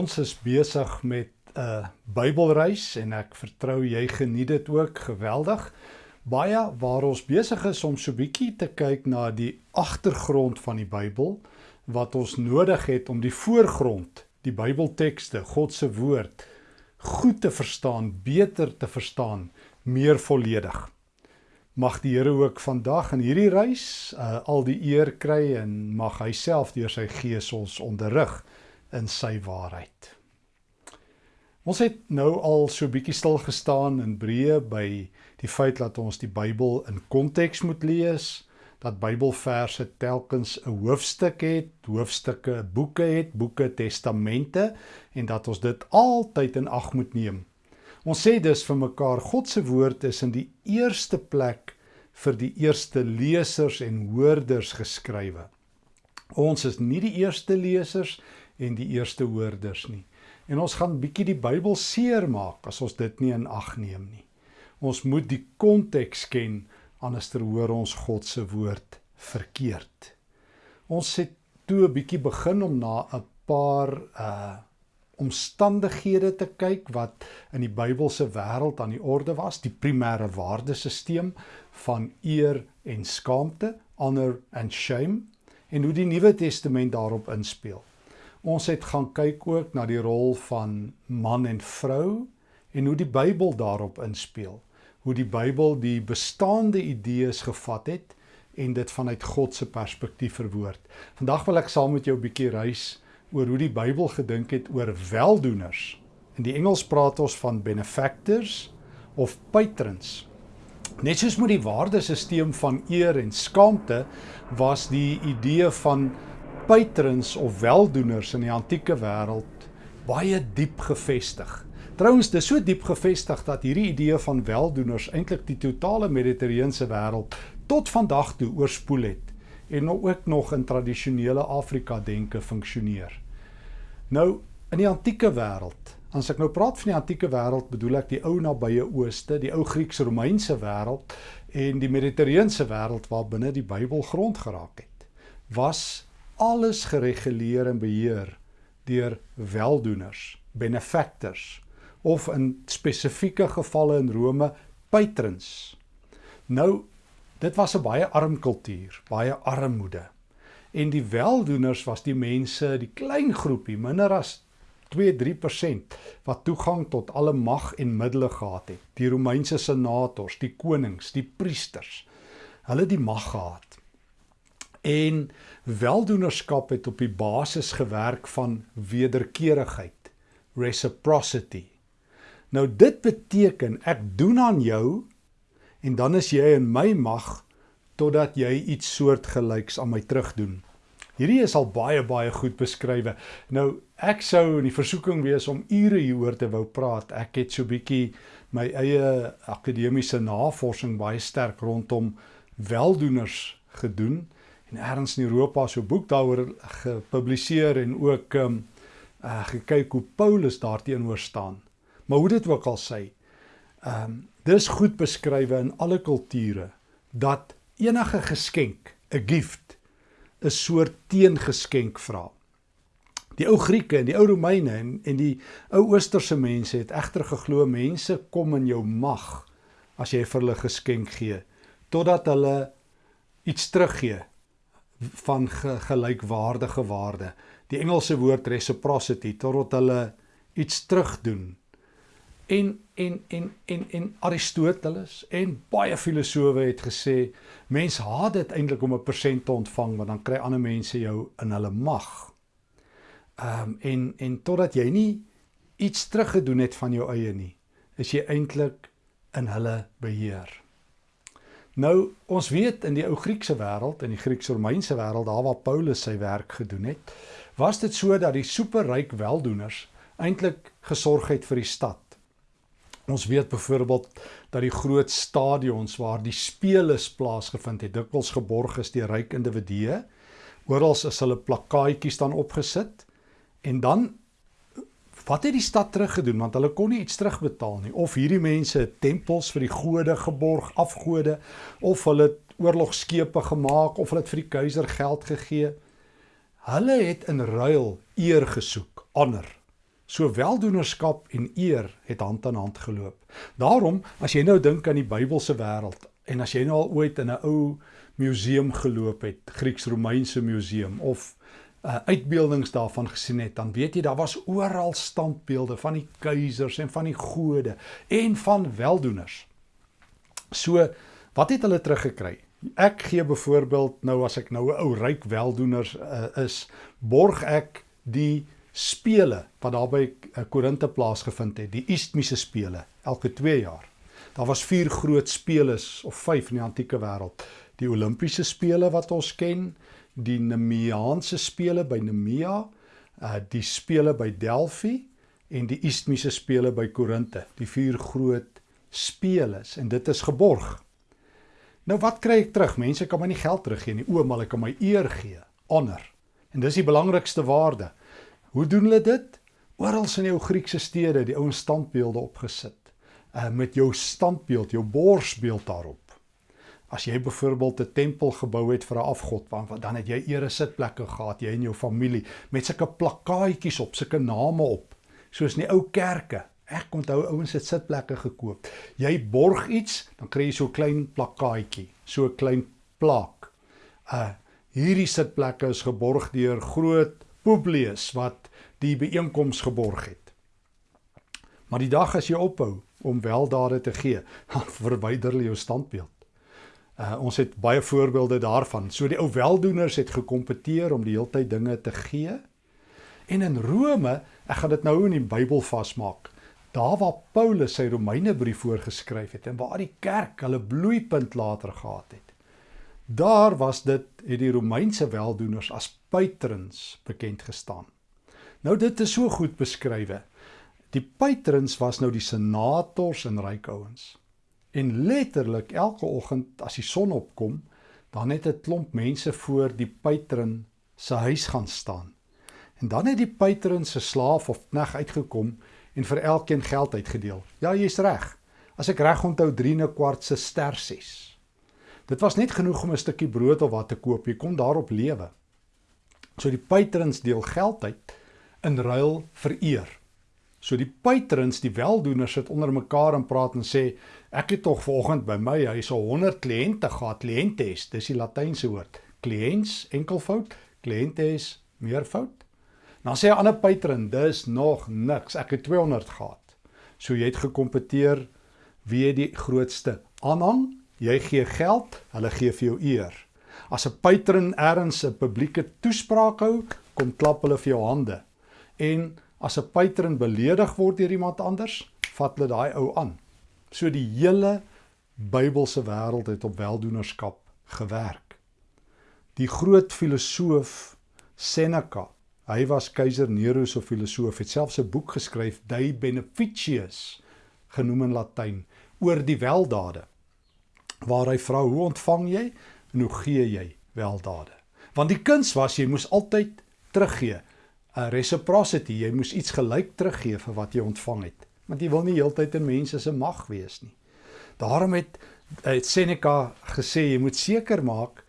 Ons is besig met 'n Bybelreis en ek vertrou jy geniet dit ook geweldig. Baie waar ons besig is om so bietjie te kyk na die agtergrond van die Bybel wat ons nodig het om die voorgrond, die Bybeltekste, God se woord goed te verstaan, beter te verstaan, meer volledig. Mag die Here ook vandag in hierdie reis uh, al die eer kry en mag hy self deur sy gees ons onderrig in sy waarheid. Ons het nou al so bietjie stil gestaan in Breë by die feit dat ons die Bybel in konteks moet lees, dat Bybelverse telkens 'n hoofstuk het, hoofstukke boeke het, boeke testamente en dat ons dit altyd in ag moet neem. Ons sê dus vir mekaar God se woord is in die eerste plek vir die eerste lesers en hoorders geskrywe. Ons is nie die eerste lesers en die eerste hoorders nie. En ons gaan bietjie die Bybel seermaak as ons dit nie in ag neem nie. Ons moet die konteks ken anders hoor ons God se woord verkeerd. Ons het toe 'n bietjie begin om na 'n paar uh omstandighede te kyk wat in die Bybelse wêreld aan die orde was, die primêre waardesisteem van eer en skaamte, honor and shame en hoe die Nuwe Testament daarop inspel. Ons het gaan kyk ook na die rol van man en vrou en hoe die Bybel daarop inspel. Hoe die Bybel die bestaande idees gevat het en dit vanuit God se perspektief verwoord. Vandag wil ek saam met jou 'n bietjie reis oor hoe die Bybel gedink het oor weldoeners. In die Engels praat ons van benefactors of patrons. Net soos met die waardesisteem van eer en skaamte was die idee van patrons of weldoeners in die antieke wêreld baie diep gefestig. Trouwens, dis so diep gefestig dat hierdie idee van weldoeners eintlik die totale Mediterrane wêreld tot vandag toe oorspoel het en ook nog in tradisionele Afrika denke funksioneer. Nou, in die antieke wêreld, as ek nou praat van die antieke wêreld, bedoel ek die ou nabye ooste, die ou Grieks-Romeinse wêreld en die Mediterrane wêreld waar binne die Bybel grond geraak het, was alles gereguleer en beheer deur weldoeners, benefactors of in spesifieke gevalle in Rome patrons. Nou dit was 'n baie arm kultuur, baie armoede. En die weldoeners was die mense, die klein groepie, minder as 2-3% wat toegang tot alle mag en middele gehad het. Die Romeinse senators, die konings, die priesters. Hulle het die mag gehad. En weldoenerskap het op die basis gewerk van wederkerigheid, reciprocity. Nou dit beteken ek doen aan jou en dan is jy in my mag totdat jy iets soortgelyks aan my terugdoen. Hierdie is al baie baie goed beskrywe. Nou ek sou in die versoeking wees om ure hieroor te wou praat. Ek het so bietjie my eie akademiese navorsing baie sterk rondom weldoeners gedoen en ergens in Europa so boek daaroor gepubliseer en ook ehm um, uh, gekyk hoe Paulus daarteenoor staan. Maar hoe dit ook al sê, ehm um, dis goed beskrywe in alle kulture dat enige geskenk, 'n gift, 'n soort teengeskenk vra. Die ou Grieke en die ou Romeine en en die ou Oosterse mense het egter geglo mense kom in jou mag as jy vir hulle geskenk gee totdat hulle iets teruggee van ge, gelykwaardige waarde. Die Engelse woord reciprocity totdat hulle iets terugdoen. En en en en en Aristoteles en baie filosowe het gesê mens haat dit eintlik om 'n persent te ontvang want dan kry ander mense jou in hulle mag. Ehm um, en en totdat jy nie iets teruggedoen het van jou eie nie, is jy eintlik in hulle beheer. Nou, ons weet in die ou Griekse wêreld, in die Grieks-Romeinse wêreld, daar waar Paulus sy werk gedoen het, was dit so dat die superryk weldoeners eintlik gesorg het vir die stad. Ons weet byvoorbeeld dat die groot stadions waar die spele plaasgevind het, dikwels geborg is deur ryk individue. Oral is hulle plakkaatjies dan opgesit en dan Wat het die stad teruggedoen want hulle kon nie iets terugbetaal nie of hierdie mense tempels vir die gode geborg, afgode of hulle oorlogskepe gemaak of hulle het vir die keiser geld gegee. Hulle het in ruil eer gesoek, honor, So weldoenerskap en eer het hand aan hand geloop. Daarom, as jy nou dink aan die Bybelse wêreld en as jy nou al ooit in 'n ou museum geloop het, Grieks-Romeinse museum of uh, uitbeeldings daarvan gesien het, dan weet jy daar was oral standbeelde van die keisers en van die gode en van weldoeners. So, wat het hulle teruggekry? Ek gee byvoorbeeld nou as ek nou 'n ou ryk weldoener uh, is, borg ek die spele wat daar by uh, Korinthe plaasgevind het, die Isthmiese spele, elke 2 jaar. Daar was vier groot spele of vyf in die antieke wêreld. Die Olimpiese spele wat ons ken, die Nemeaanse spele by Nemea, uh die spele by Delphi en die Isthmiese spele by Korinthe, die vier groot spele en dit is geborg. Nou wat kry ek terug? Mense kan my nie geld teruggee nie, o, maar ek kan my eer gee, honor. En dis die belangrikste waarde. Hoe doen hulle dit? Oral in jou Griekse stede, die ouens standbeelde opgesit. Uh met jou standbeeld, jou borsbeeld daarop. As jy byvoorbeeld 'n tempel gebou het vir 'n afgod, dan het jy ere sitplekke gehad, jy en jou familie met sulke plakkaatjies op, sulke name op, soos in die ou kerke. Ek onthou ouens het sitplekke gekoop. Jy borg iets, dan kry jy so 'n klein plakkaatjie, so 'n klein plak. Uh hierdie sitplekke is geborg deur groot Publius wat die byeenkoms geborg het. Maar die dag as jy ophou om weldade te gee, dan verwyder jy jou standbeeld. Uh, ons het baie voorbeelde daarvan. So die ou weldoeners het gekompeteer om die heeltyd dinge te gee. En in Rome, ek gaan dit nou in die Bybel vasmaak. Daar waar Paulus sy Romeinebrief voorgeskryf het en waar die kerk hulle bloeipunt later gehad het. Daar was dit het die Romeinse weldoeners as patrons bekend gestaan. Nou dit is so goed beskrywe. Die patrons was nou die senators en ryk ouens. En letterlik elke oggend as die son opkom, dan het 'n klomp mense voor die patron se huis gaan staan. En dan het die patron se slaaf of knegg uitgekom en vir elkeen geld uitgedeel. Ja, jy's reg. As ek reg onthou 3 'n kwart se stersies. Dit was net genoeg om 'n stukkie brood of wat te koop. Jy kon daarop lewe. So die patrons deel geld uit in ruil vir eer. So die patrons, die weldoeners sit onder mekaar en praat en sê ek het tog vanoggend by my huis 100 kliënte gehad, kliëntes, dis die latynse woord. Kliëns enkelvoud, kliëntes meervoud. Dan sê 'n ander patron, dis nog niks. Ek het 200 gehad. So jy het gekompeteer wie het die grootste aanhang? Jy gee geld, hulle gee vir jou eer. As 'n patron ergens 'n publieke toespraak hou, kom klap hulle vir jou hande. En as 'n patron beledig word deur iemand anders, vat hulle daai ou aan. So die hele Bybelse wêreld het op weldoenerskap gewerk. Die groot filosoof Seneca, hy was keiser Nero se filosoof, het selfs 'n boek geskryf, De Beneficius, genoem in Latyn, oor die weldade. Waar hy vra, "Hoe ontvang jy en hoe gee jy weldade?" Want die kuns was jy moes altyd teruggee. 'n reciprocity, jy moes iets gelyk teruggee vir wat jy ontvang het. Want jy wil nie heeltyd in mense se mag wees nie. Daarom het, het Seneca gesê jy moet seker maak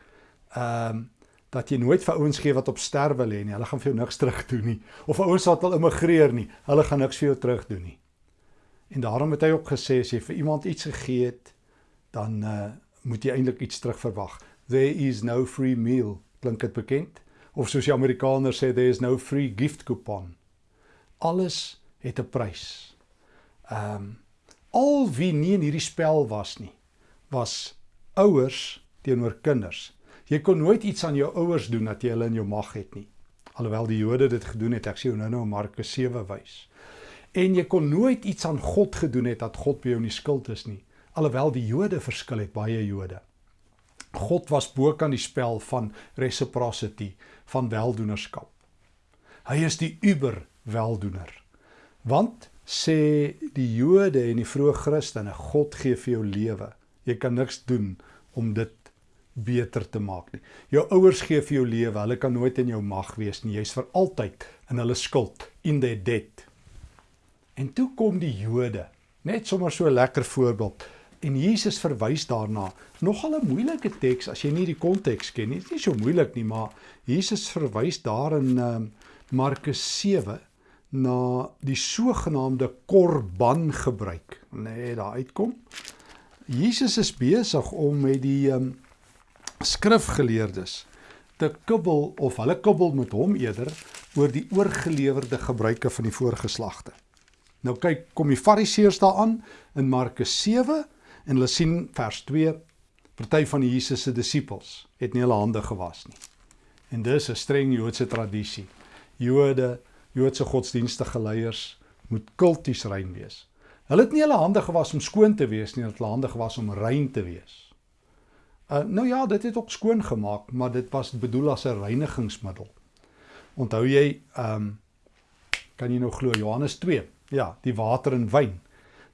ehm um, dat jy nooit vir ouens gee wat op sterwe lê nie. Hulle gaan vir jou niks terug doen nie. Of ouens wat al immigreer nie, hulle gaan niks vir jou terug doen nie. En daarom het hy ook gesê as jy vir iemand iets gegee het, dan uh moet jy eintlik iets terug verwag. There is no free meal. Klink dit bekend? of soos die Amerikaners sê there is no free gift coupon. Alles het 'n prys. Ehm um, al wie nie in hierdie spel was nie, was ouers teenoor kinders. Jy kon nooit iets aan jou ouers doen dat jy hulle in jou mag het nie. Alhoewel die Jode dit gedoen het, ek sê nou nou Markus 7 wys. En jy kon nooit iets aan God gedoen het dat God by jou nie skuld is nie. Alhoewel die Jode verskil het baie Jode. God was bo kan die spel van reciprocity, van weldoenerskap. Hy is die uber weldoener. Want sê die Jode en die vroeë Christene, God gee vir jou lewe. Jy kan niks doen om dit beter te maak nie. Jou ouers gee vir jou lewe, hulle kan nooit in jou mag wees nie. Jy's vir altyd in hulle skuld, in their debt. En toe kom die Jode, net sommer so 'n lekker voorbeeld. En Jesus verwys daarna. Nogal 'n moeilike teks as jy nie die konteks ken nie. Dit is nie so moeilik nie, maar Jesus verwys daar in uh, Markus 7 na die sogenaamde korban gebruik. Nee, daar uitkom. Jesus is besig om met die um, skrifgeleerdes te kibbel of hulle kibbel met hom eerder oor die oorgelewerde gebruike van die voorgeslagte. Nou kyk, kom die Fariseërs daaraan in Markus 7 en hulle sien vers 2 party van Jesus se disippels het nie hulle hande gewas nie. En dis 'n streng Joodse tradisie. Jode, Joodse godsdienstige leiers moet kulties rein wees. Hulle het nie hulle hande gewas om skoon te wees nie, hulle het hulle hande gewas om rein te wees. Uh nou ja, dit het ook skoon gemaak, maar dit was bedoel as 'n reinigingsmiddel. Onthou jy, ehm um, kan jy nou glo Johannes 2? Ja, die water en wyn.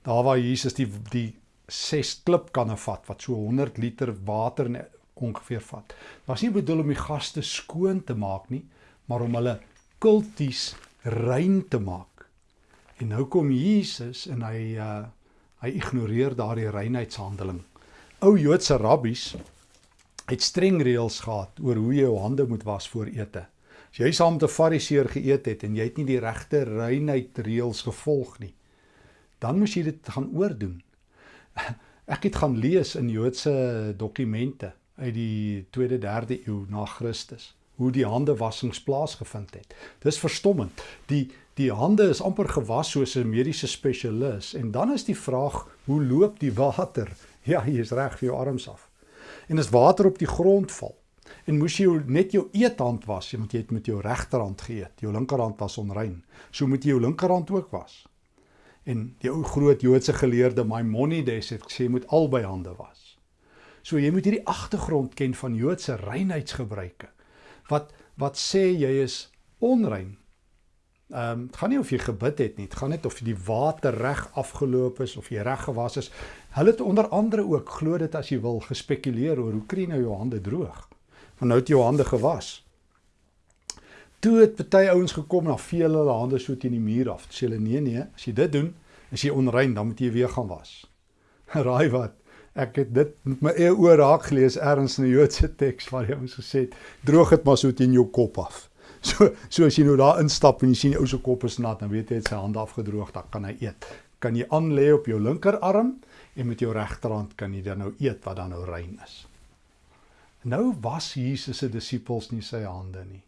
Daar waar Jesus die die ses klipkanne vat wat so 100 liter water ongeveer vat. Dit was nie bedoel om die gaste skoon te maak nie, maar om hulle kulties rein te maak. En nou kom Jesus en hy uh hy ignoreer daardie reinheidshandeling. Ou Joodse rabbies het streng reëls gehad oor hoe jy jou hande moet was voor ete. As jy saam met 'n fariseer geëet het en jy het nie die regte reinheid reëls gevolg nie, dan moes jy dit gaan oordoen. Ek het gaan lees in Joodse dokumente uit die 2de 3de eeu na Christus hoe die hande wassings plaasgevind het. Dis verstommend. Die die hande is amper gewas soos 'n mediese spesialis en dan is die vraag, hoe loop die water? Ja, jy is reg vir jou arms af. En as water op die grond val en moes jy net jou eethand was, want jy het met jou regterhand geëet. Jou linkerhand was onrein. So moet jy jou linkerhand ook was. En die ou groot Joodse geleerde Maimonides het gesê jy moet albei hande was. So jy moet hierdie agtergrond ken van Joodse reinheidsgebruike. Wat wat sê jy is onrein? Ehm um, dit gaan nie of jy gebid het nie, dit gaan net of die water reg afgeloop is of jy reg gewas is. Hulle het onder andere ook glo dit as jy wil gespekuleer oor hoe kry nou jou hande droog. Want nou het jou hande gewas. Toe het baie ouens gekom vee hulle hulle hande so teen die muur af. Sê hulle nee nee, as jy dit doen, is jy onrein, dan moet jy weer gaan was. Raai wat? Ek het dit met my eie oë raak gelees ergens in 'n Joodse teks waar hy ons gesê het: "Droog dit maar so teen jou kop af." So so as jy nou daar instap en jy sien die ou se kop is nat, dan weet jy hy het sy hande afgedroog, dan kan hy eet. Kan jy aan lê op jou linkerarm en met jou regterhand kan jy dan nou eet wat dan nou rein is. Nou was Jesus se disippels nie sy hande nie.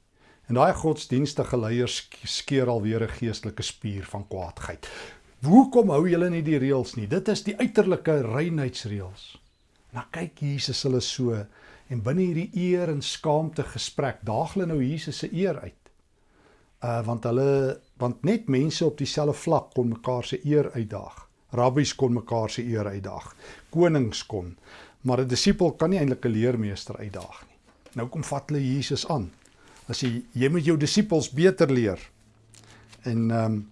En daai godsdienstige leiers skeer alweer 'n geestelike spier van kwaadheid. Hoekom hou julle nie die reëls nie? Dit is die uiterlike reinheidsreëls. Nou kyk Jesus hulle so en binne hierdie eer en skaamte gesprek daag hulle nou Jesus se eer uit. Uh want hulle want net mense op dieselfde vlak kon mekaar se eer uitdaag. Rabbies kon mekaar se eer uitdaag. Konings kon. Maar 'n disipel kan nie eintlik 'n leermeester uitdaag nie. Nou kom vat hulle Jesus aan. As jy jy moet jou disippels beter leer. En ehm um,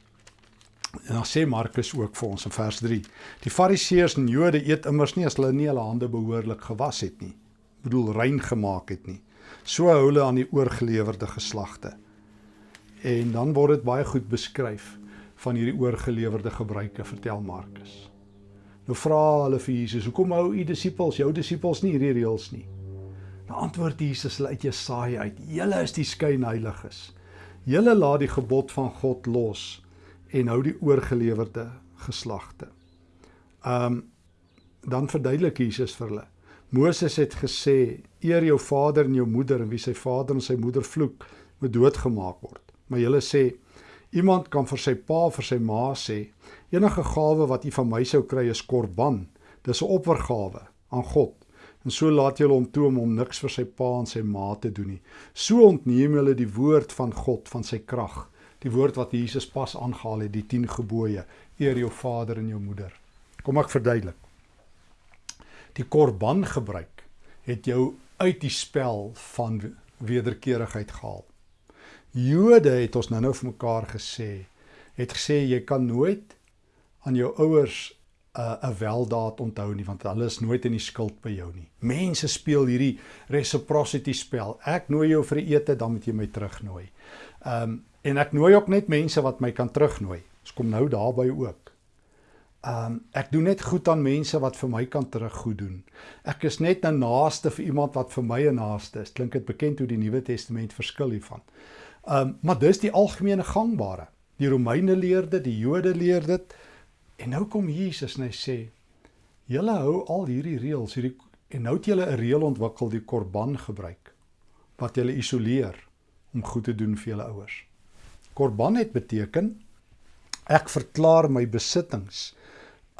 En dan sê Markus ook vir ons in vers 3: Die Fariseërs en Jode eet immers nie as hulle nie hulle hande behoorlik gewas het nie. Bedoel rein gemaak het nie. So hou hulle aan die oorgelewerde geslagte. En dan word dit baie goed beskryf van hierdie oorgelewerde gebruike, vertel Markus. Nou vra hulle vir Jesus: "Hoekom hou u disippels, jou disippels nie hierdie reëls nie?" Nou antwoord Jesus hulle uit Jesaja uit: "Julle is die skynheiliges. Julle laat die gebod van God los." En hou die oorgelewerde geslagte. Um dan verduidelik Jesus vir hulle. Moses het gesê: "Eer jou vader en jou moeder en wie sy vader en sy moeder vloek, moet doodgemaak word." Maar julle sê: "Iemand kan vir sy pa of vir sy ma sê: Enige gawe wat u van my sou kry is korban. Dis 'n oppergawe aan God." En so laat julle hom toe om hom niks vir sy pa en sy ma te doen nie. So ontneem julle die woord van God van sy krag die woord wat Jesus pas aangehaal het, die 10 gebooie, eer jou vader en jou moeder. Kom ek verduidelik. Die korban gebruik het jou uit die spel van wederkerigheid gehaal. Jode het ons nou-nou vir mekaar gesê, het gesê jy kan nooit aan jou ouers 'n uh, 'n weldaad onthou nie want hulle is nooit in die skuld by jou nie. Mense speel hierdie reciprocity spel. Ek nooi jou vir 'n ete, dan moet jy my terugnooi. Ehm um, en ek nooi ook net mense wat my kan terugnooi. Ons kom nou daarby ook. Um, ek doen net goed aan mense wat vir my kan teruggoed doen. Ek is net 'n naaste vir iemand wat vir my 'n naaste is. Klink dit bekend hoe die Nuwe Testament verskil hiervan. Um, maar dis die algemene gangbare. Die Romeine leer dit, die Jode leer dit. En nou kom Jesus en hy sê: "Julle hou al hierdie reëls, hierdie en nou het julle 'n reël ontwikkel die korban gebruik wat julle isoleer om goed te doen vir julle ouers." Korban het beteken ek verklaar my besittings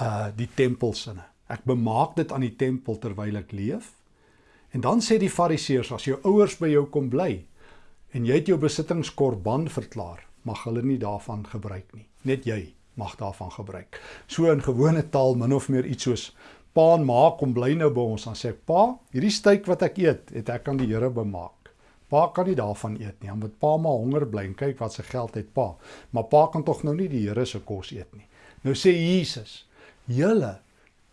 uh die tempelsinne. Ek bemaak dit aan die tempel terwyl ek leef. En dan sê die Fariseërs as jou ouers by jou kom bly en jy het jou besittings korban verklaar, mag hulle nie daarvan gebruik nie. Net jy mag daarvan gebruik. So in gewone taal min of meer iets soos pa en ma kom bly nou by ons dan sê ek pa, hierdie steak wat ek eet, het ek aan die Here bemaak. Pa kan nie daarvan eet nie, want pa maar honger bly en kyk wat se geld het pa. Maar pa kan tog nou nie die Here se kos eet nie. Nou sê Jesus, julle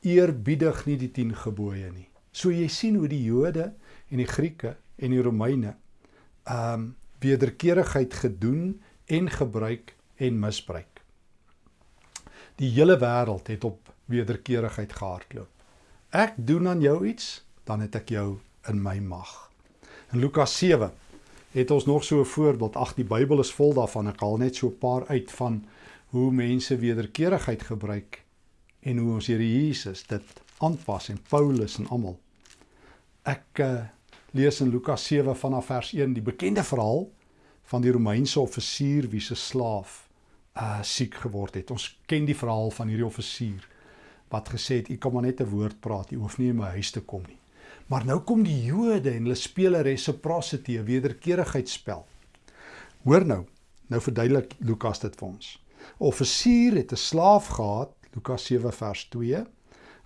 eerbiedig nie die 10 gebooie nie. So jy sien hoe die Jode en die Grieke en die Romeine ehm um, wederkerigheid gedoen en gebruik en misbruik. Die hele wêreld het op wederkerigheid gehardloop. Ek doen aan jou iets, dan het ek jou in my mag. In Lukas 7 het ons nog so 'n voorbeeld. Ag, die Bybel is vol daarvan. Ek haal net so 'n paar uit van hoe mense wederkerigheid gebruik en hoe ons Here Jesus dit aanpas en Paulus en almal. Ek uh, lees in Lukas 7 vanaf vers 1 die bekende verhaal van die Romeinse offisier wie se slaaf uh siek geword het. Ons ken die verhaal van hierdie offisier wat gesê het: "U kan maar net 'n woord praat, u hoef nie in my huis te kom nie." Maar nou kom die Jode en hulle speel 'n reciprocity, 'n wederkerigheidsspel. Hoor nou, nou verduidelik Lukas dit vir ons. 'n Offisier het 'n slaaf gehad, Lukas 7 vers 2,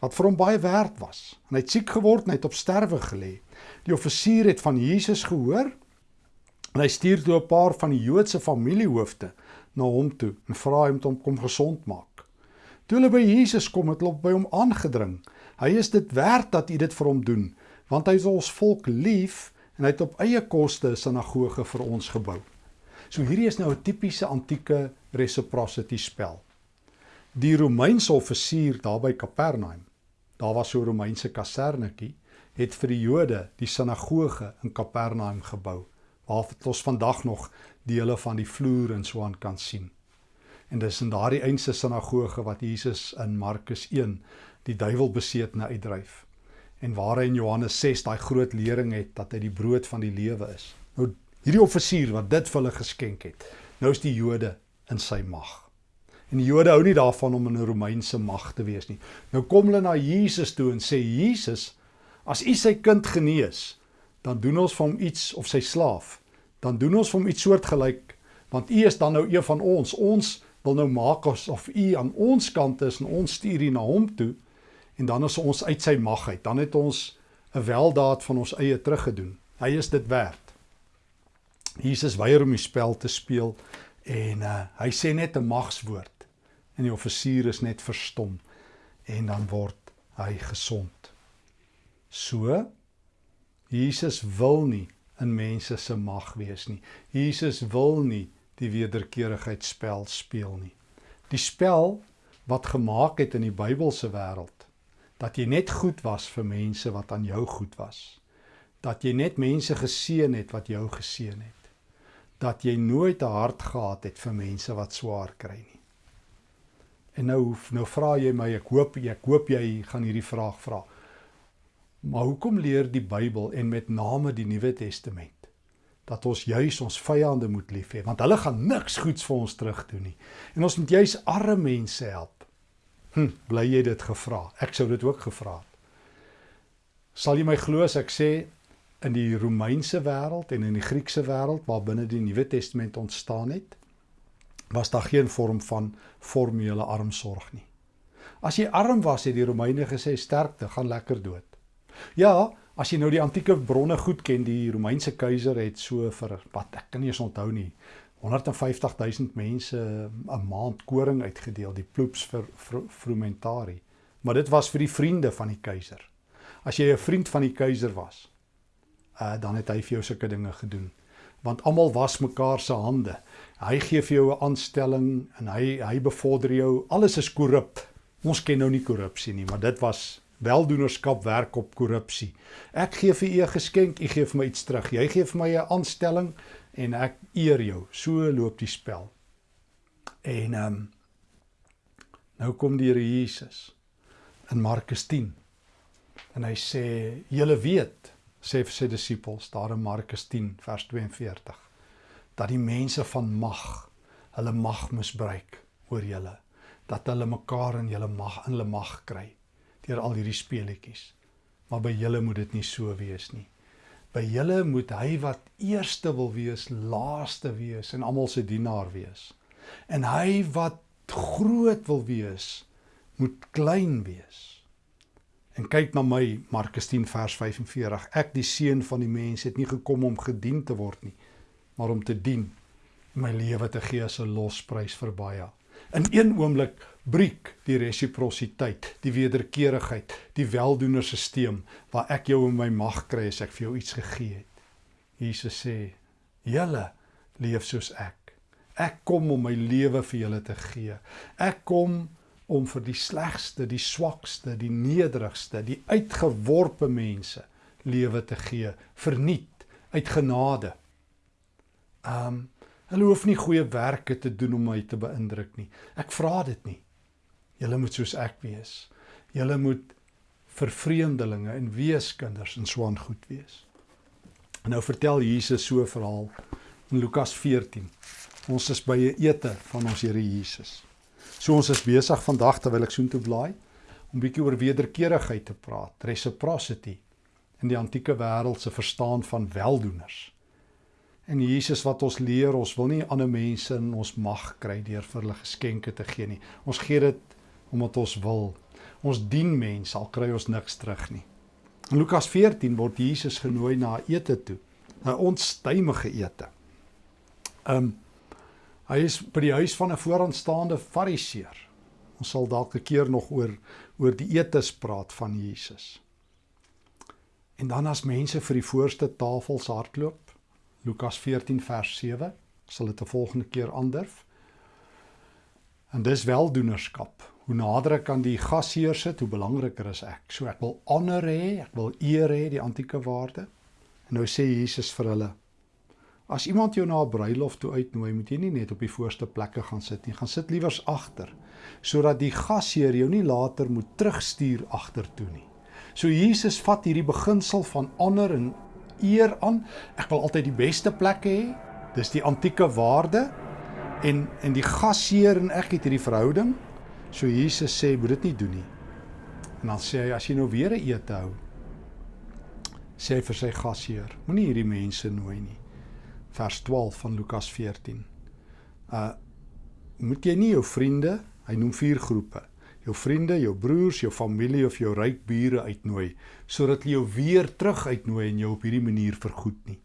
wat vir hom baie werd was. En hy het siek geword en hy het op sterwe gelê. Die offisier het van Jesus gehoor en hy stuur toe 'n paar van die Joodse familiehoofde na hom toe en vra hom om kom gesond maak. Toe hulle by Jesus kom, het hulle by hom aangedring. Hy is dit werd dat u dit vir hom doen, want hy is ons volk lief en hy het op eie koste 'n sinagoge vir ons gebou. So hierdie is nou 'n tipiese antieke reciprocity spel. Die Romeinse offisier daar by Kapernaum, daar was so 'n Romeinse kasernetjie, het vir die Jode die sinagoge in Kapernaum gebou, waar ons vandag nog dele van die vloer en so aan kan sien. En dis in daardie eense sinagoge wat Jesus in Markus 1 die duiwel beseet na uitdryf en waar hy in Johannes 6 daai groot lering het dat hy die brood van die lewe is. Nou hierdie offisier wat dit vir hulle geskenk het, nou is die Jode in sy mag. En die Jode hou nie daarvan om in 'n Romeinse mag te wees nie. Nou kom hulle na Jesus toe en sê Jesus, as u sy kind genees, dan doen ons vir hom iets of sy slaaf, dan doen ons vir hom iets soortgelyk want u is dan nou een van ons. Ons wil nou maak of u aan ons kant is en ons stuur u na hom toe en dan is ons uit sy mag uit. Dan het ons 'n weldaad van ons eie teruggedoen. Hy is dit werd. Jesus weier om die spel te speel en uh, hy sê net 'n magswoord en die offisier is net verstom en dan word hy gesond. So Jesus wil nie in mense se mag wees nie. Jesus wil nie die wederkerigheidsspel speel nie. Die spel wat gemaak het in die Bybelse wêreld dat jy net goed was vir mense wat aan jou goed was. Dat jy net mense geseën het wat jou geseën het. Dat jy nooit 'n hart gehad het vir mense wat swaar kry nie. En nou nou vra jy my, ek hoop ek hoop jy gaan hierdie vraag vra. Maar hoekom leer die Bybel en met name die Nuwe Testament dat ons juis ons vyande moet lief hê want hulle gaan niks goeds vir ons terug doen nie. En ons moet juis arme mense help Hm, bly jy dit gevra? Ek sou dit ook gevra het. Sal jy my glo as ek sê in die Romeinse wêreld en in die Griekse wêreld waar binne die Nuwe Testament ontstaan het, was daar geen vorm van formele armsorg nie. As jy arm was, het die Romeine gesê sterkte, gaan lekker dood. Ja, as jy nou die antieke bronne goed ken, die Romeinse keiser het so vir wat ek kan nie eens onthou nie, 150000 mense 'n maand koring uitgedeel, die ploops vir frumentari. Maar dit was vir die vriende van die keiser. As jy 'n vriend van die keiser was, uh dan het hy vir jou sulke dinge gedoen. Want almal was mekaar se hande. Hy gee vir jou 'n aanstelling en hy hy bevorder jou. Alles is korrup. Ons ken nou nie korrupsie nie, maar dit was weldoenerskap werk op korrupsie. Ek gee vir u 'n geskenk, u gee vir my iets terug. Jy gee vir my 'n aanstelling, en ek eer jou. So loop die spel. En ehm um, nou kom die Here Jesus in Markus 10. En hy sê: "Julle weet," sê vir sy disippels daar in Markus 10 vers 42, dat die mense van mag hulle mag misbruik oor julle, dat hulle mekaar in julle mag in hulle mag kry deur al hierdie speletjies. Maar by julle moet dit nie so wees nie. By julle moet hy wat eerste wil wees, laaste wees en almal se dienaar wees. En hy wat groot wil wees, moet klein wees. En kyk na my Markus 10 vers 45. Ek die seun van die mens het nie gekom om gedien te word nie, maar om te dien en my lewe te gee as 'n losprys vir baie. In een oomblik breek die resiprositeit, die wederkerigheid, die weldoenerstelsel waar ek jou in my mag kry as ek vir jou iets gegee het. Jesus sê: "Julle leef soos ek. Ek kom om my lewe vir julle te gee. Ek kom om vir die slegste, die swakste, die nederigste, die uitgeworpe mense lewe te gee, verniet uit genade. Um hulle hoef nie goeie werke te doen om my te beïndruk nie. Ek vra dit nie. Julle moet soos ek wees. Julle moet vir vreemdelinge en weeskinders en so aan goed wees. En nou vertel Jesus so 'n verhaal in Lukas 14. Ons is by 'n ete van ons Here Jesus. So ons is besig vandag terwyl ek soontoe blaai om bietjie oor wederkerigheid te praat, reciprocity in die antieke wêreld se verstaan van weldoeners. En Jesus wat ons leer, ons wil nie ander mense in ons mag kry deur vir hulle geskenke te gee nie. Ons gee dit omdat ons wil. Ons dien mense al kry ons niks terug nie. In Lukas 14 word Jesus genooi na 'n ete toe, 'n onstuimige ete. Um Hy is by die huis van 'n vooraanstaande Fariseer. Ons sal dalk 'n keer nog oor oor die etes praat van Jesus. En dan as mense vir die voorste tafels hardloop, Lukas 14 vers 7, sal dit 'n volgende keer aandurf. En dis weldoenerskap. Hoe nader ek aan die gasheer sit, hoe belangriker is ek. So ek wil honor hê, ek wil eer hê, die antieke waarde. En nou sê Jesus vir hulle: As iemand jou na 'n bruilof toe uitnooi, moet jy nie net op die voorste plekke gaan sit nie. Gaan sit liewers agter sodat die gasheer jou nie later moet terugstuur agtertoe nie. So Jesus vat hierdie beginsel van honor en eer aan. Ek wil altyd die beste plekke hê. Dis die antieke waarde en en die gasheer en ek het hierdie verhouding. So Jesus sê moet dit nie doen nie. En dan sê hy as jy nou weer 'n ete hou, sê hy vir sy gasheer, moenie hierdie mense nooi nie vers 12 van Lukas 14. Uh moet jy nie jou vriende, hy noem vier groepe, jou vriende, jou broers, jou familie of jou ryk bure uitnooi sodat hulle jou weer terug uitnooi en jou op hierdie manier vergoed nie.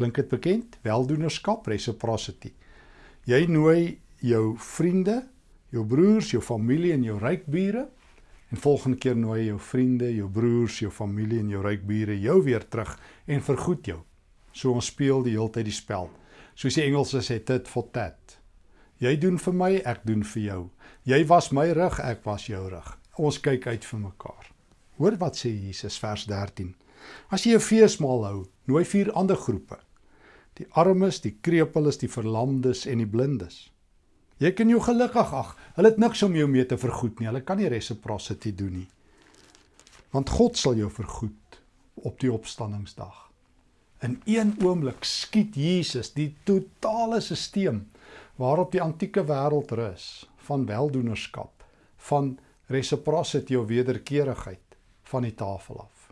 Klink dit bekend? Weldoenerskap, reciprocity. Jy nooi jou vriende, jou broers, jou familie en jou ryk bure en volgende keer nooi jou vriende, jou broers, jou familie en jou ryk bure jou weer terug en vergoed jou. So ons speel die hele tyd die spel. Soos die Engelse sê tit for tat. Jy doen vir my, ek doen vir jou. Jy was my rug, ek was jou rug. Ons kyk uit vir mekaar. Hoor wat sê Jesus vers 13. As jy 'n feesmaal hou, nooi vier ander groepe. Die armes, die krepeles, die verlamdes en die blindes. Jy kan jou gelukkig ag. Hulle het niks om jou mee te vergoed nie. Hulle kan nie reciprocity doen nie. Want God sal jou vergoed op die opstanningsdag. In een oomblik skiet Jesus die totale stelsel waarop die antieke wêreld rus van weldoenerskap, van reciprocity of wederkerigheid van die tafel af.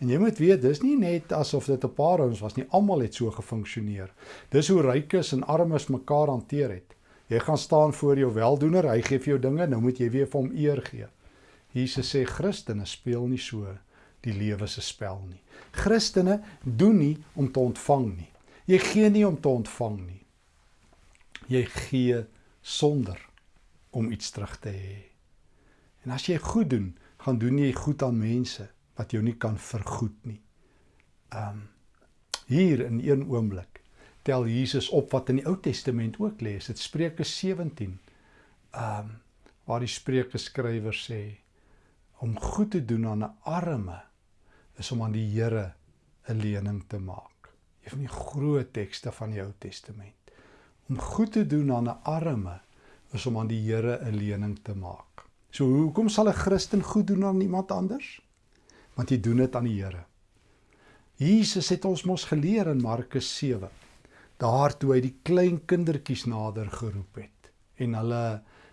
En jy moet weet, dis nie net asof dit 'n paar ouens was nie, almal het so gefunksioneer. Dis hoe rykes en armes mekaar hanteer het. Jy gaan staan voor jou weldoener, hy gee vir jou dinge, nou moet jy weer vir hom eer gee. Jesus sê Christene speel nie so die lewe se spel nie. Christene doen nie om te ontvang nie. Jy gee nie om te ontvang nie. Jy gee sonder om iets terug te hê. En as jy goed doen, gaan doen jy goed aan mense wat jou nie kan vergoed nie. Um hier in een oomblik tel Jesus op wat in die Ou Testament ook lê. Dit Spreuke 17. Um waar die Spreuke skrywer sê om goed te doen aan 'n arme is om aan die Here 'n lening te maak. Een van die groot tekste van die Ou Testament. Om goed te doen aan 'n arme is om aan die Here 'n lening te maak. So hoekom sal 'n Christen goed doen aan iemand anders? Want jy doen dit aan die Here. Jesus het ons mos geleer in Markus 7. Daar toe hy die klein kindertjies nader geroep het en hulle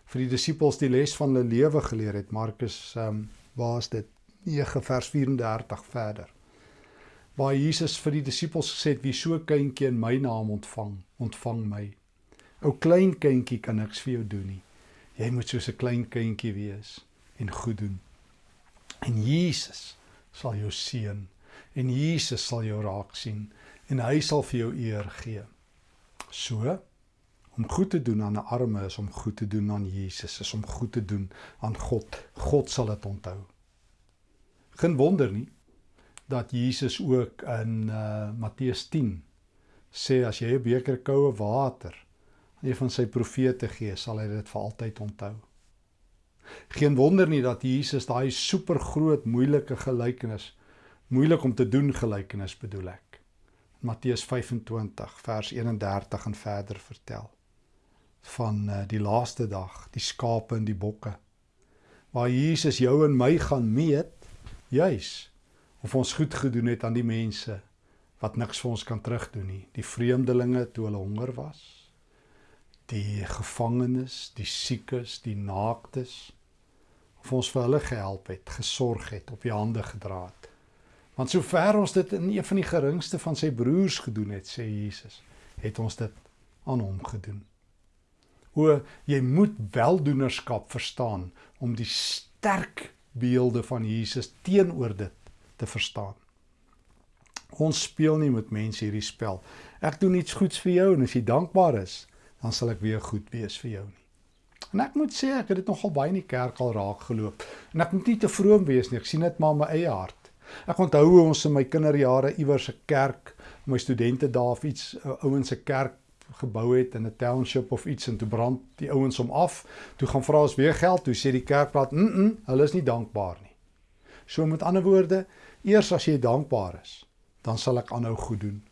vir die disippels die les van hulle lewe geleer het. Markus ehm um, waar is dit? 9 vers 34 verder. Waar Jesus vir die disippels gesê het wie so kindjie in my naam ontvang, ontvang my. Ou klein kindjie kan niks vir jou doen nie. Jy moet soos 'n klein kindjie wees en goed doen. En Jesus sal jou seën en Jesus sal jou raak sien en hy sal vir jou eer gee. So om goed te doen aan 'n arme is om goed te doen aan Jesus, is om goed te doen aan God. God sal dit onthou. Geen wonder nie dat Jesus ook in uh Matteus 10 sê as jy 'n beker koue water aan een van sy profete gee, sal hy dit vir altyd onthou. Geen wonder nie dat Jesus daai supergroot moeilike gelykenis moeilik om te doen gelykenis bedoel ek. Matteus 25 vers 31 en verder vertel van uh, die laaste dag, die skape en die bokke. Waar Jesus jou en my gaan meet juis of ons goed gedoen het aan die mense wat niks vir ons kan terugdoen nie. Die vreemdelinge toe hulle honger was, die gevangenes, die siekes, die naaktes of ons vir hulle gehelp het, gesorg het, op die hande gedra het. Want sover ons dit in een van die geringste van sy broers gedoen het, sê Jesus, het ons dit aan hom gedoen. O, jy moet weldoenerskap verstaan om die sterk beelde van Jesus teenoor dit te verstaan. Ons speel nie met mense hierdie spel. Ek doen iets goeds vir jou en as jy dankbaar is, dan sal ek weer goed wees vir jou nie. En ek moet sê ek het dit nogal baie in die kerk al raak geloop. En ek moet nie te vroom wees nie. Ek sien dit maar in my eie hart. Ek onthou hoe ons in my kinderjare iewers 'n kerk, my studente daar of iets ouens se kerk gebou het in 'n township of iets en toe brand die ouens hom af. Toe gaan vra ons weer geld, toe sê die kerkplaas, "Mm, -mm hulle is nie dankbaar nie." So met ander woorde, eers as jy dankbaar is, dan sal ek aanhou goed doen.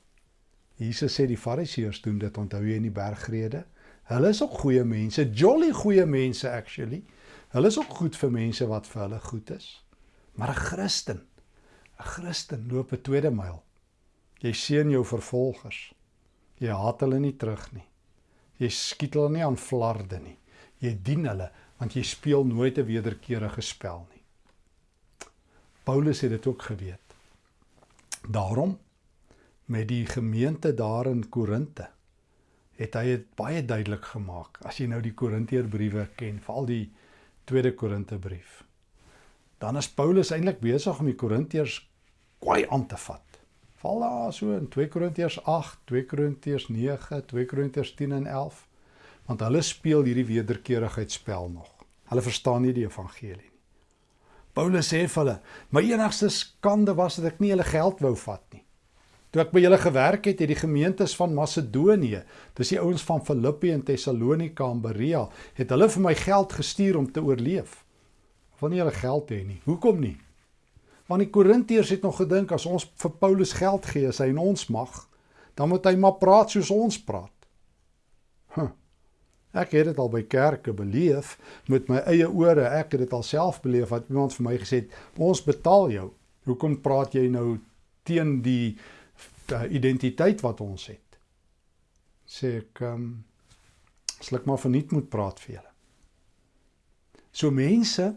Jesus sê die Fariseërs doen dit, onthou jy in die bergrede? Hulle is ook goeie mense, jolly goeie mense actually. Hulle is ook goed vir mense wat vir hulle goed is. Maar 'n Christen 'n Christen loop 'n tweede myl. Jy seën jou vervolgers. Jy haat hulle nie terug nie. Jy skiet hulle nie aan flarde nie. Jy dien hulle want jy speel nooit 'n wederkerige spel nie. Paulus het dit ook geweet. Daarom met die gemeente daar in Korinte het hy dit baie duidelik gemaak. As jy nou die Korinteërbriewe ken, veral die tweede Korintebrief, dan is Paulus eintlik besig om die Korintiërs kwaai aan te vat. Val daar so in 2 Korintiërs 8, 2 Korintiërs 9, 2 Korintiërs 10 en 11, want hulle speel hierdie wederkerigheidsspel nog. Hulle verstaan nie die evangelie nie. Paulus sê vir hulle: "My enigste skande was dat ek nie hulle geld wou vat nie. Toe ek by julle gewerk het, het die gemeentes van Macedonië, dis die ouens van Filippi en Tessalonika en Berea, het hulle vir my geld gestuur om te oorleef." wil nie hulle geld hê nie. Hoekom nie? Want die Korintiërs het nog gedink as ons vir Paulus geld gee, as hy in ons mag, dan moet hy maar praat soos ons praat. Huh. Ek het dit al by kerke beleef met my eie ore. Ek het dit alself beleef wat iemand vir my gesê het, "Ons betaal jou. Hoekom praat jy nou teen die uh, identiteit wat ons het?" Sê ek, ehm um, sluk maar verniet moet praat vir julle. So mense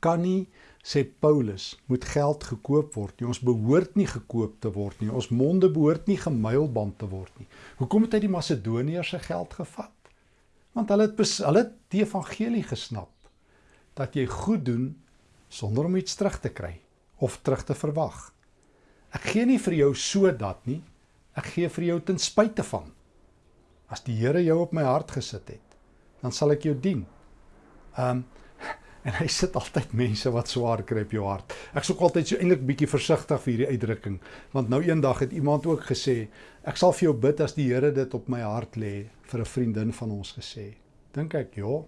kan nie sê Paulus moet geld gekoop word nie. Ons behoort nie gekoop te word nie. Ons monde behoort nie gemuilband te word nie. Hoekom het hy die Macedoniërs se geld gevat? Want hulle het hulle het die evangelie gesnap dat jy goed doen sonder om iets terug te kry of terug te verwag. Ek gee nie vir jou sodat nie. Ek gee vir jou ten spyte van. As die Here jou op my hart gesit het, dan sal ek jou dien. Um en hy sit altyd mense wat swaar kry op jou hart. Ek sou altyd so eintlik bietjie versigtig vir hierdie uitdrukking, want nou eendag het iemand ook gesê, ek sal vir jou bid as die Here dit op my hart lê vir 'n vriendin van ons gesê. Dink ek, ja,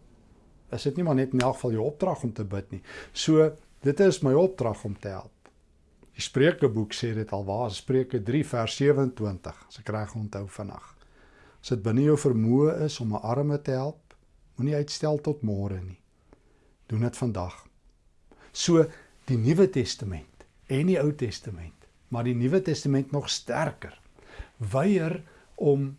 is dit nie maar net in elk geval jou opdrag om te bid nie. So, dit is my opdrag om te help. Die Spreukeboek sê dit al waar, Spreuke 3 vers 27, as ek reg onthou vandag. As dit binne jou vermoë is om 'n arme te help, Moenie uitstel tot môre nie. Doen dit vandag. So die Nuwe Testament en die Ou Testament, maar die Nuwe Testament nog sterker. Weier om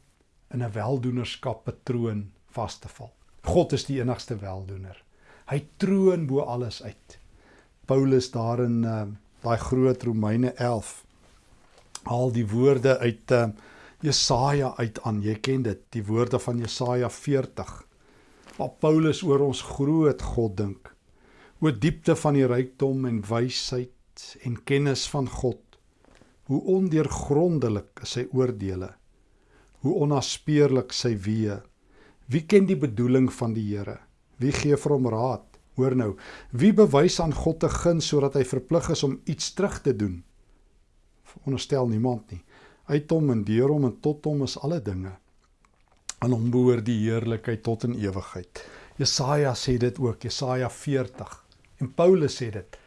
in 'n weldoenerskap patroon vas te val. God is die enigste weldoener. Hy troon bo alles uit. Paulus daarin uh, daai groot Romeine 11 al die woorde uit uh, Jesaja uit aan. Jy ken dit, die woorde van Jesaja 40. Waar Paulus oor ons groot God dink. Oor diepte van die rykdom en wysheid en kennis van God. Hoe ondeurgrondelik is sy oordeele. Hoe onnaspeurlik sy weë. Wie ken die bedoeling van die Here? Wie gee vir hom raad? Hoor nou, wie bewys aan God te guns sodat hy verplig is om iets terug te doen? Onderstel niemand nie. Uit hom en deur hom en tot hom is alle dinge. Aan hom behoort die heerlikheid tot in ewigheid. Jesaja sê dit ook, Jesaja 40. En Paulus sê dit.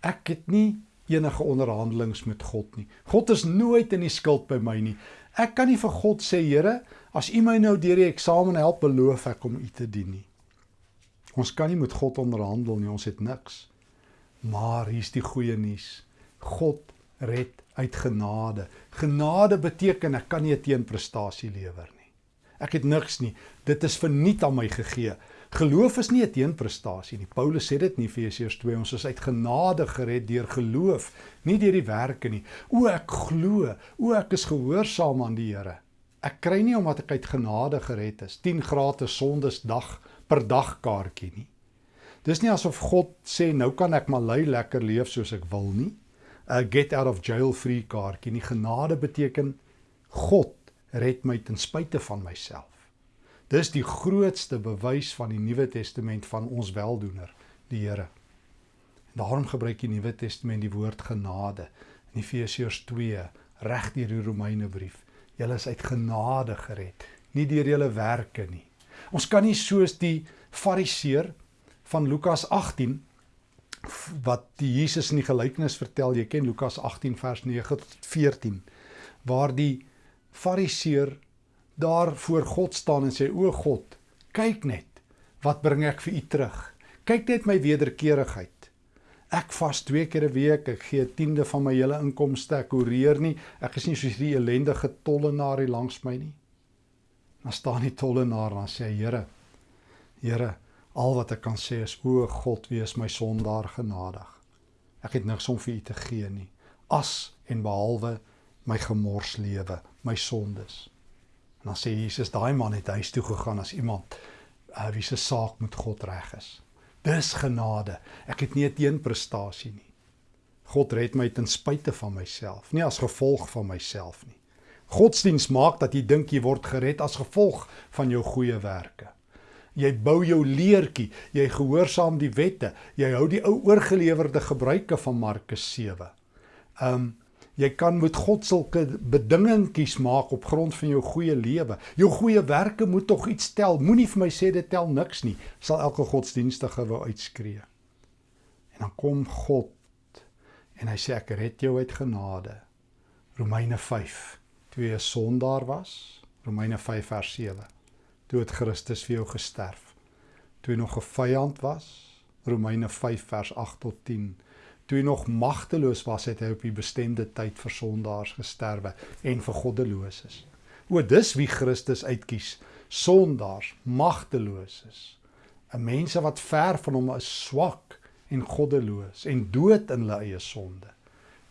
Ek het nie enige onderhandelings met God nie. God is nooit in die skuld by my nie. Ek kan nie vir God sê, Here, as U my nou deur die eksamen help, beloof ek om U te dien nie. Ons kan nie met God onderhandel nie, ons het niks. Maar hier's die goeie nuus. God red uit genade. Genade beteken ek kan nie 'n teenprestasie lewer nie. Ek het niks nie. Dit is verniet aan my gegee. Geloof is nie 'n teenprestasie nie. Paulus sê dit nie Efesiërs 2 ons is uit genade gered deur geloof, nie deur die werke nie. O ek glo, o ek is gehoorsaam aan die Here. Ek kry nie omdat ek uit genade gered is, 10 gratis sondes dag per dag kaartjie nie. Dis nie asof God sê nou kan ek maar lui lekker leef soos ek wil nie. 'n get out of jail free kaartjie. Die genade beteken God red my ten spyte van myself. Dis die grootste bewys van die Nuwe Testament van ons weldoener, die Here. En daarom gebruik die Nuwe Testament die woord genade in Efesiërs 2 reg deur die Romeinebrief. Julle is uit genade gered, nie deur julle werke nie. Ons kan nie soos die Fariseer van Lukas wat die Jesus in die gelykenis vertel, jy ken Lukas 18 vers 9 tot 14, waar die Fariseer daar voor God staan en sê: "O God, kyk net, wat bring ek vir U terug? Kyk net my wederkerigheid. Ek vas twee keer 'n week, ek gee 'n tiende van my hele inkomste, ek horeer nie, ek is nie soos die ellendige tollenaar hier langs my nie." Dan staan die tollenaar en sê: "Here, Here, Al wat ek kan sê is o God, wees my sondaar genadig. Ek het niks om vir u te gee nie. As en behalwe my gemors lewe, my sondes. En dan sê Jesus, daai man het huis toe gegaan as iemand uh, wie se saak met God reg is. Dis genade. Ek het nie 'n teenprestasie nie. God red my ten spyte van myself, nie as gevolg van myself nie. Godsdiens maak dat jy dink jy word gered as gevolg van jou goeie werke. Jy bou jou leertjie, jy gehoorsaam die wette, jy hou die ou oorgelewerde gebruike van Markus 7. Um jy kan met God sulke bedingetjies maak op grond van jou goeie lewe. Jou goeie werke moet tog iets tel. Moenie vir my sê dit tel niks nie. Sal elke godsdienstige wou uitskree. En dan kom God en hy sê ek red jou uit genade. Romeine 5. Twee sondaar was. Romeine 5 vers 7 toe het Christus vir jou gesterf. Toe jy nog 'n vyand was, Romeine 5 vers 8 tot 10. Toe jy nog magteloos was, het hy op die bestemde tyd vir sondaars gesterwe en vir goddeloses. O, dis wie Christus uitkies, sondaars, magteloses. 'n Mense wat ver van hom is, swak en goddeloos en dood in hulle eie sonde.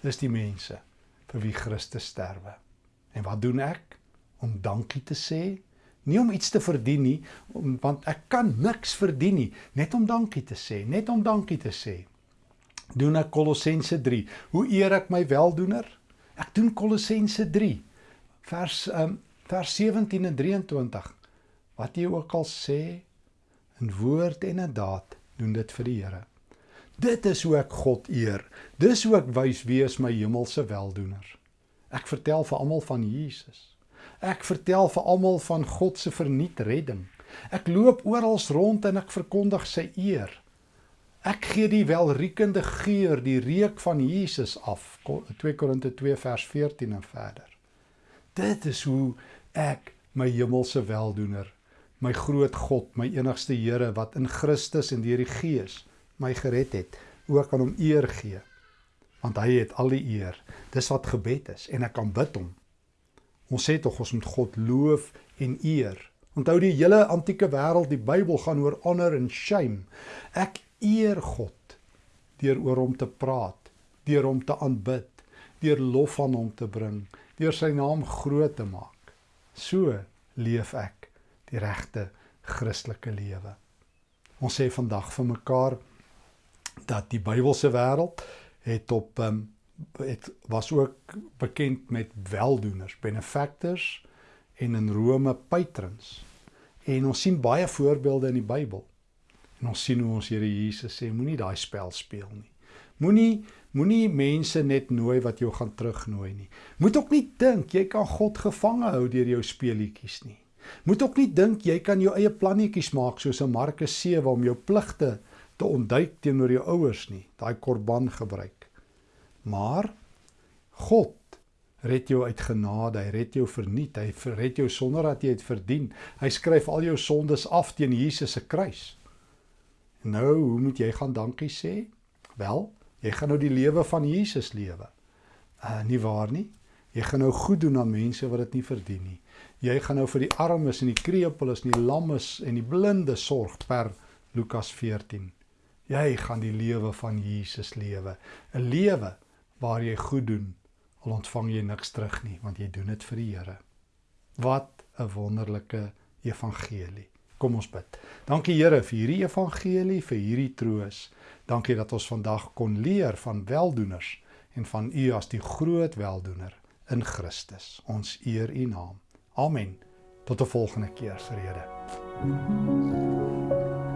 Dis die mense vir wie Christus sterwe. En wat doen ek om dankie te sê? nie om iets te verdien nie, want ek kan niks verdien nie, net om dankie te sê, net om dankie te sê. Doen ek Kolossense 3. Hoe eer ek my weldoener? Ek doen Kolossense 3 vers um, vers 17 en 23. Wat jy ook al sê in woord en in daad, doen dit vir die Here. Dit is hoe ek God eer. Dis hoe ek wys wie is my hemelse weldoener. Ek vertel vir almal van Jesus. Ek vertel vir almal van God se verniet redding. Ek loop oral rond en ek verkondig sy eer. Ek gee die welriekende geur, die reuk van Jesus af. 2 Korinte 2 vers 14 en verder. Dit is hoe ek my hemelse weldoener my groot God, my enigste Here wat in Christus en deur die Gees my gered het, ook aan hom eer gee. Want hy het al die eer. Dis wat gebed is en ek aanbid hom. Ons sê tog ons moet God loof en eer. Onthou die hele antieke wêreld, die Bybel gaan oor honor en shame. Ek eer God deur oor hom te praat, deur hom te aanbid, deur lof aan hom te bring, deur sy naam groot te maak. So leef ek die regte Christelike lewe. Ons sê vandag vir mekaar dat die Bybelse wêreld het op um, het was ook bekend met weldoeners, benefactors en in Rome patrons. En ons sien baie voorbeelde in die Bybel. En ons sien hoe ons Here Jesus sê moenie daai spel speel nie. Moenie moenie mense net nooi wat jou gaan terugnooi nie. Moet ook nie dink jy kan God gevange hou deur jou speelietjies nie. Moet ook nie dink jy kan jou eie plannetjies maak soos in Markus 7 om jou pligte te ontduik teenoor jou ouers nie. Daai korban gebruik. Maar God red jou uit genade, hy red jou verniet, hy red jou sonder dat jy dit verdien. Hy skryf al jou sondes af teen Jesus se kruis. Nou, hoe moet jy gaan dankie sê? Wel, jy gaan nou die lewe van Jesus lewe. Uh nie waar nie? Jy gaan nou goed doen aan mense wat dit nie verdien nie. Jy gaan nou vir die armes en die krepeles en die lammes en die blinde sorg per Lukas 14. Jy gaan die lewe van Jesus lewe, 'n lewe waar jy goed doen al ontvang jy niks terug nie want jy doen dit vir die Here. Wat 'n wonderlike evangelie. Kom ons bid. Dankie Here vir hierdie evangelie, vir hierdie troos. Dankie dat ons vandag kon leer van weldoeners en van U as die groot weldoener in Christus. Ons eer U naam. Amen. Tot 'n volgende keer, vrede. Thank you.